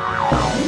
Wow.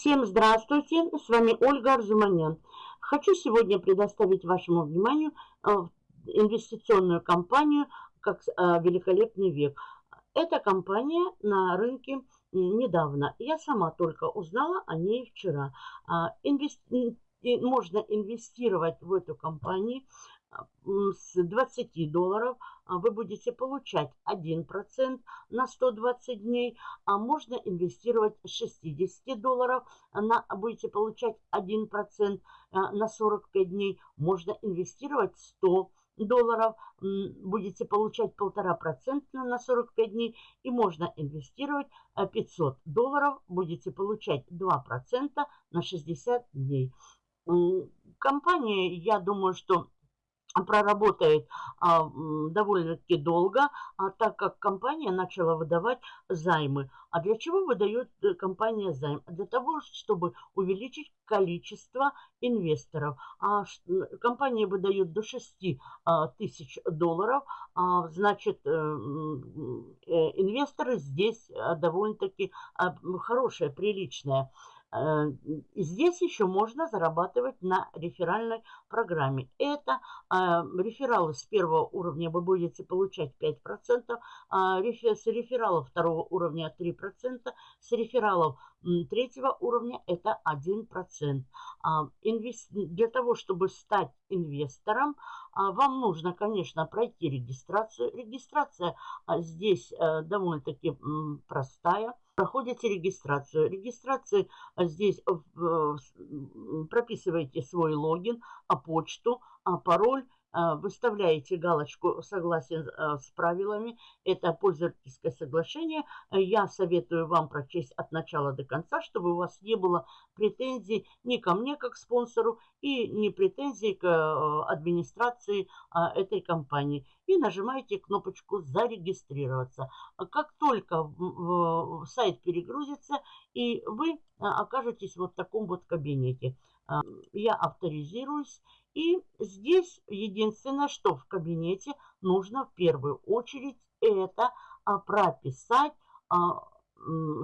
Всем здравствуйте, с вами Ольга Арзуманян. Хочу сегодня предоставить вашему вниманию э, инвестиционную компанию как э, «Великолепный век». Эта компания на рынке недавно. Я сама только узнала о ней вчера. А, инвести... Можно инвестировать в эту компанию с 20 долларов а вы будете получать 1% на 120 дней, а можно инвестировать с 60 долларов, на, будете получать 1% а, на 45 дней, можно инвестировать 100 долларов, будете получать 1,5% на 45 дней, и можно инвестировать 500 долларов, будете получать 2% на 60 дней. Компания, я думаю, что проработает а, довольно-таки долго, а, так как компания начала выдавать займы. А для чего выдает э, компания займ? Для того, чтобы увеличить количество инвесторов. А, компания выдает до 6 а, тысяч долларов, а, значит, э, э, инвесторы здесь а, довольно-таки а, хорошие, приличные. Э, здесь еще можно зарабатывать на реферальной программе. Это э, рефералы с первого уровня вы будете получать 5%, а с рефералов второго уровня 3%, с рефералов третьего уровня это 1%. А, для того, чтобы стать инвестором, а, вам нужно, конечно, пройти регистрацию. Регистрация здесь э, довольно-таки простая проходите регистрацию. Регистрации а, здесь прописываете свой логин, а почту, а пароль выставляете галочку «Согласен а, с правилами». Это пользовательское соглашение. Я советую вам прочесть от начала до конца, чтобы у вас не было претензий ни ко мне как спонсору и не претензий к а, администрации этой компании. И нажимаете кнопочку «Зарегистрироваться». Как только сайт перегрузится, и вы окажетесь вот в таком вот кабинете. Я авторизируюсь и здесь единственное, что в кабинете нужно в первую очередь, это прописать а,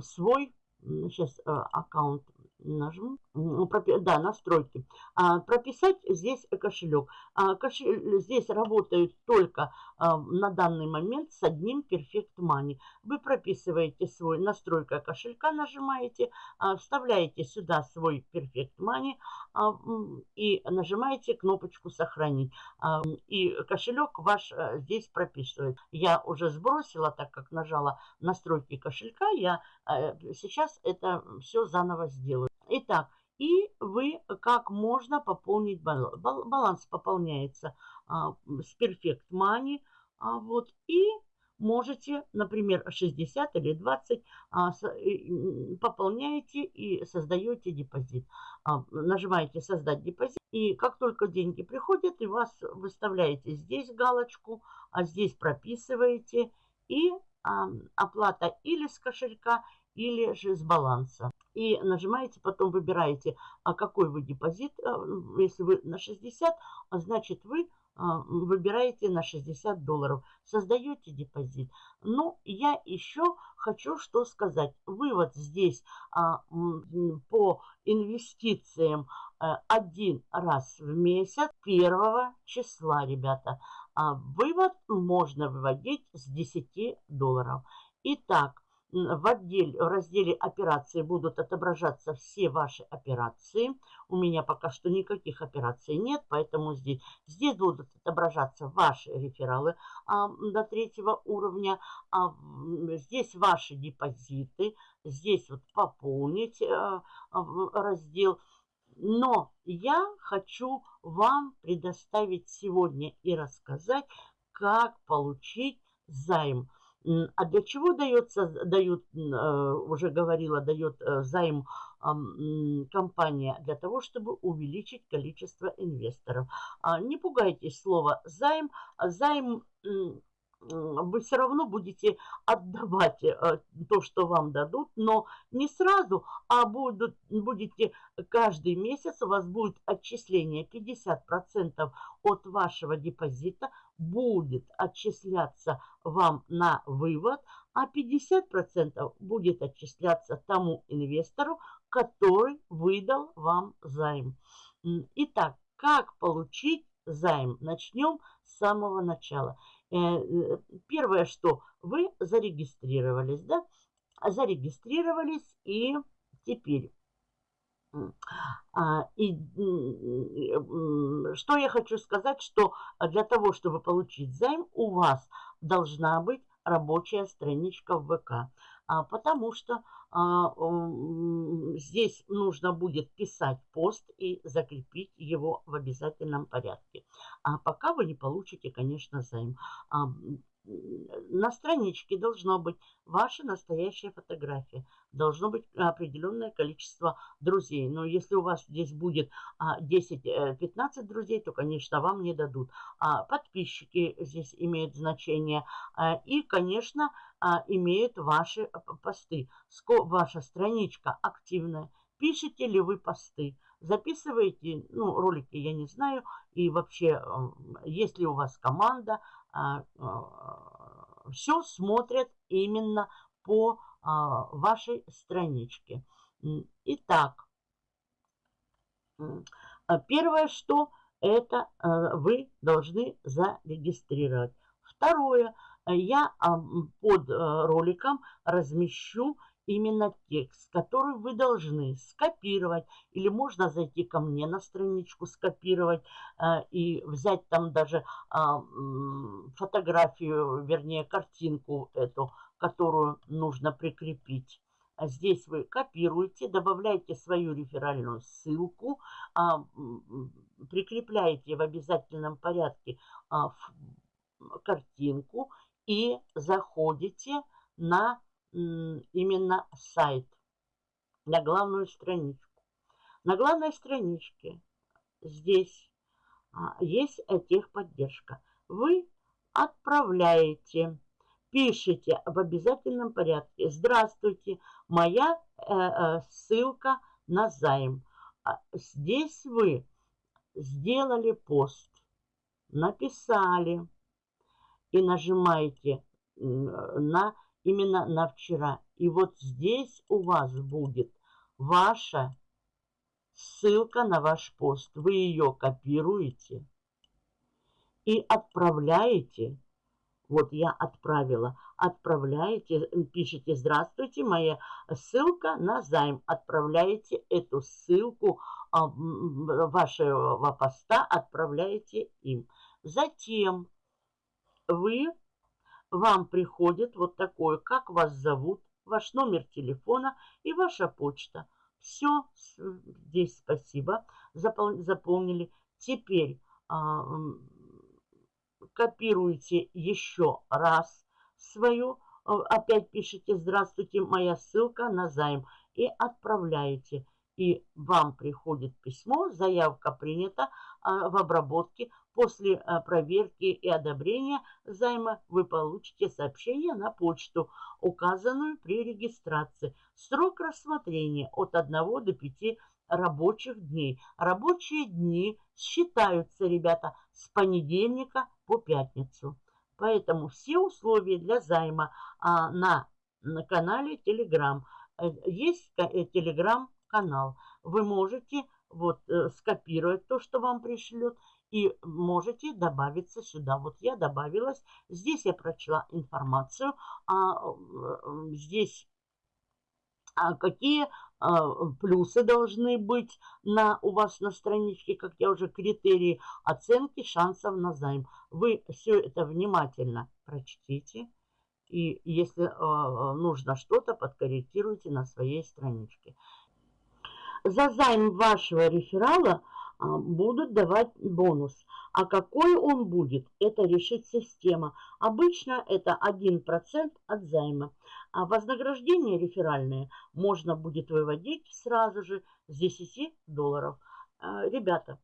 свой, сейчас а, аккаунт нажму, да, настройки, а, прописать здесь кошелек. А, кошель, здесь работают только а, на данный момент с одним Perfect Money. Вы прописываете свой настройка кошелька, нажимаете, вставляете сюда свой Perfect Money и нажимаете кнопочку «Сохранить». И кошелек ваш здесь прописывает. Я уже сбросила, так как нажала настройки кошелька, я сейчас это все заново сделаю. Итак, и вы как можно пополнить баланс. Баланс пополняется а, с Perfect Money. А, вот, и можете, например, 60 или 20 а, с, и, пополняете и создаете депозит. А, нажимаете «Создать депозит». И как только деньги приходят, и вас выставляете здесь галочку, а здесь прописываете. И а, оплата или с кошелька, или же с баланса. И нажимаете, потом выбираете, а какой вы депозит. А, если вы на 60, а значит вы а, выбираете на 60 долларов. Создаете депозит. Ну, я еще хочу что сказать. Вывод здесь а, по инвестициям а, один раз в месяц, первого числа, ребята. Вывод можно выводить с 10 долларов. Итак, в, отделе, в разделе операции будут отображаться все ваши операции. У меня пока что никаких операций нет, поэтому здесь, здесь будут отображаться ваши рефералы а, до третьего уровня. А, здесь ваши депозиты. Здесь вот пополнить а, раздел. Но я хочу вам предоставить сегодня и рассказать, как получить займ. А для чего дается, дают, уже говорила, дает займ компания? Для того, чтобы увеличить количество инвесторов. Не пугайтесь слова займ. Займ вы все равно будете отдавать э, то, что вам дадут, но не сразу, а будут, будете каждый месяц, у вас будет отчисление 50% от вашего депозита будет отчисляться вам на вывод, а 50% будет отчисляться тому инвестору, который выдал вам займ. Итак, как получить займ? Начнем с самого начала. Э, э, первое, что вы зарегистрировались, да? Зарегистрировались и теперь... А, и что я хочу сказать, что для того, чтобы получить займ, у вас должна быть рабочая страничка в ВК. А, потому что а, здесь нужно будет писать пост и закрепить его в обязательном порядке. А пока вы не получите, конечно, займ. А, на страничке должно быть ваша настоящая фотография. Должно быть определенное количество друзей. Но если у вас здесь будет 10-15 э, друзей, то, конечно, вам не дадут. Подписчики здесь имеют значение. И, конечно, имеют ваши посты. Ваша страничка активная. Пишете ли вы посты? Записываете, ну, ролики я не знаю. И вообще, если у вас команда, а, а, все смотрят именно по а, вашей страничке. Итак, первое, что это вы должны зарегистрировать. Второе, я под роликом размещу именно текст, который вы должны скопировать. Или можно зайти ко мне на страничку, скопировать э, и взять там даже э, фотографию, вернее картинку эту, которую нужно прикрепить. А здесь вы копируете, добавляете свою реферальную ссылку, э, прикрепляете в обязательном порядке картинку и заходите на именно сайт, на главную страничку. На главной страничке здесь а, есть техподдержка. Вы отправляете, пишите в обязательном порядке. Здравствуйте, моя э, э, ссылка на займ. А, здесь вы сделали пост, написали и нажимаете на именно на вчера. И вот здесь у вас будет ваша ссылка на ваш пост. Вы ее копируете и отправляете. Вот я отправила. Отправляете, пишите «Здравствуйте, моя ссылка на займ». Отправляете эту ссылку а, вашего поста, отправляете им. Затем вы вам приходит вот такое, как вас зовут, ваш номер телефона и ваша почта. Все, здесь спасибо, заполнили. Теперь а, копируете еще раз свою, а, опять пишите «Здравствуйте, моя ссылка на займ» и отправляете. И вам приходит письмо, заявка принята а, в обработке После э, проверки и одобрения займа вы получите сообщение на почту, указанную при регистрации. Срок рассмотрения от 1 до 5 рабочих дней. Рабочие дни считаются, ребята, с понедельника по пятницу. Поэтому все условия для займа а, на, на канале Telegram. Э, есть Telegram-канал. Э, вы можете вот скопировать то, что вам пришлет, и можете добавиться сюда. Вот я добавилась. Здесь я прочла информацию. А, здесь а какие а, плюсы должны быть на, у вас на страничке, как я уже критерии оценки шансов на займ. Вы все это внимательно прочтите. И если э, нужно что-то, подкорректируйте на своей страничке. За займ вашего реферала будут давать бонус. А какой он будет, это решит система. Обычно это 1% от займа. А вознаграждение реферальное можно будет выводить сразу же с 10 долларов. А, ребята,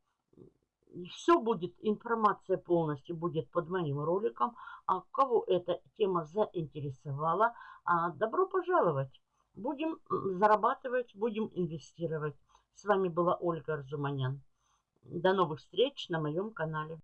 все будет, информация полностью будет под моим роликом. А кого эта тема заинтересовала, а, добро пожаловать. Будем зарабатывать, будем инвестировать. С вами была Ольга Арзуманян. До новых встреч на моем канале.